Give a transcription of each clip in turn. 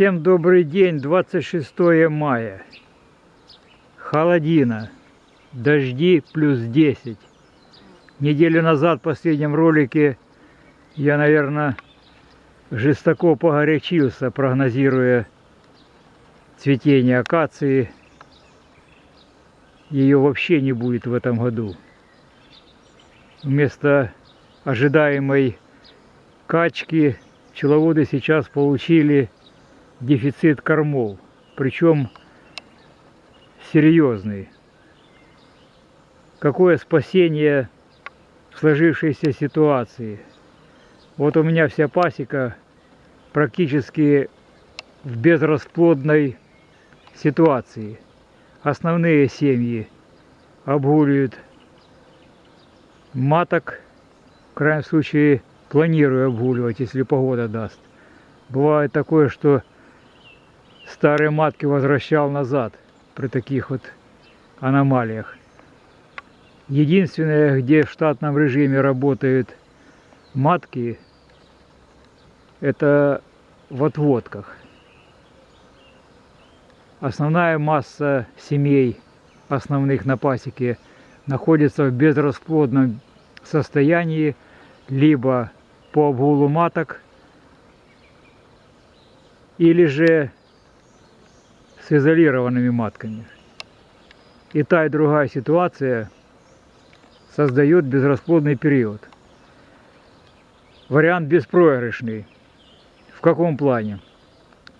Всем добрый день, 26 мая. Холодина, дожди плюс 10. Неделю назад в последнем ролике я, наверное, жестоко погорячился, прогнозируя цветение акации. Ее вообще не будет в этом году. Вместо ожидаемой качки пчеловоды сейчас получили дефицит кормов, причем серьезный. Какое спасение в сложившейся ситуации? Вот у меня вся пасека практически в безрасплодной ситуации. Основные семьи обгуливают маток, в крайнем случае планирую обгуливать, если погода даст. Бывает такое, что старые матки возвращал назад при таких вот аномалиях. Единственное, где в штатном режиме работают матки, это в отводках. Основная масса семей основных на пасеке находится в безрасплодном состоянии, либо по обгулу маток, или же с изолированными матками. И та, и другая ситуация создает безрасплодный период. Вариант беспроигрышный. В каком плане?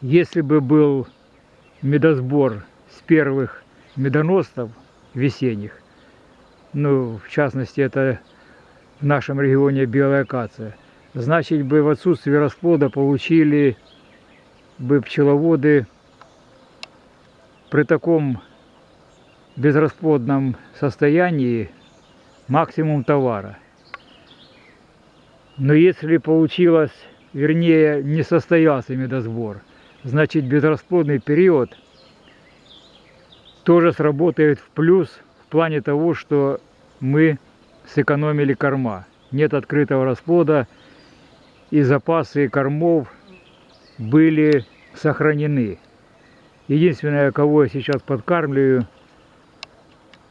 Если бы был медосбор с первых медоносцев весенних, ну, в частности, это в нашем регионе белая акация, значит бы в отсутствие расплода получили бы пчеловоды при таком безрасплодном состоянии максимум товара. Но если получилось, вернее, не состоялся медосбор, значит безрасплодный период тоже сработает в плюс в плане того, что мы сэкономили корма. Нет открытого расплода и запасы кормов были сохранены. Единственное, кого я сейчас подкармливаю,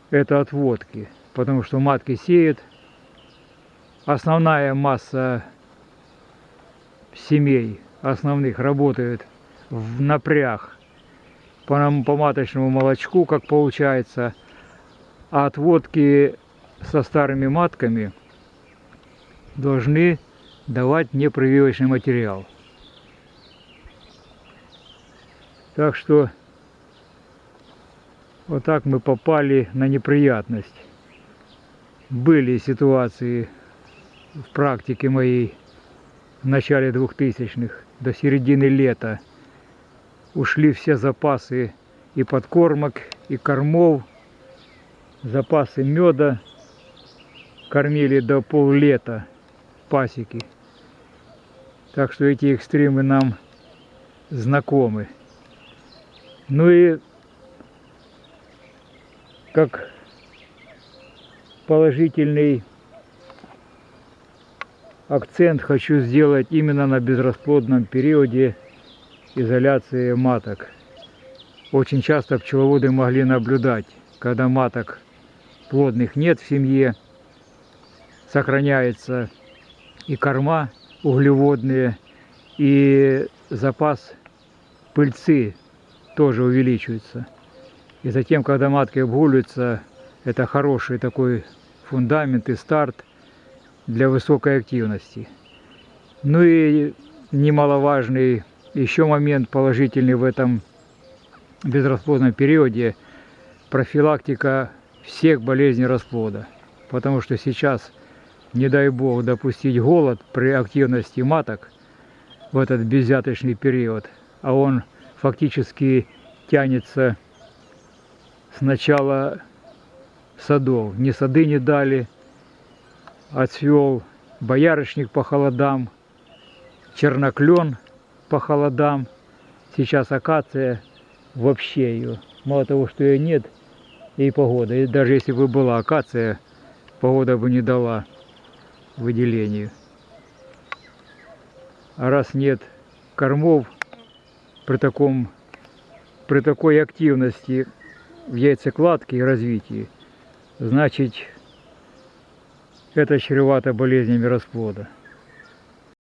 это отводки, потому что матки сеют. Основная масса семей основных работает в напряг по, по маточному молочку, как получается, а отводки со старыми матками должны давать непрививочный материал. Так что вот так мы попали на неприятность. Были ситуации в практике моей в начале 2000-х, до середины лета. Ушли все запасы и подкормок, и кормов, запасы меда. Кормили до поллета пасеки. Так что эти экстремы нам знакомы. Ну и как положительный акцент хочу сделать именно на безрасплодном периоде изоляции маток. Очень часто пчеловоды могли наблюдать, когда маток плодных нет в семье, сохраняется и корма углеводные, и запас пыльцы тоже увеличивается. И затем, когда матки обгуливаются, это хороший такой фундамент и старт для высокой активности. Ну и немаловажный еще момент положительный в этом безрасплодном периоде – профилактика всех болезней расплода. Потому что сейчас, не дай бог, допустить голод при активности маток в этот безяточный период, а он – фактически тянется с начала садов. Ни сады не дали, отцвел боярышник по холодам, черноклен по холодам, сейчас акация вообще ее. Мало того, что ее нет, и погода. И даже если бы была акация, погода бы не дала выделению. А раз нет кормов при таком при такой активности в яйцекладке и развитии, значит это чревато болезнями расплода.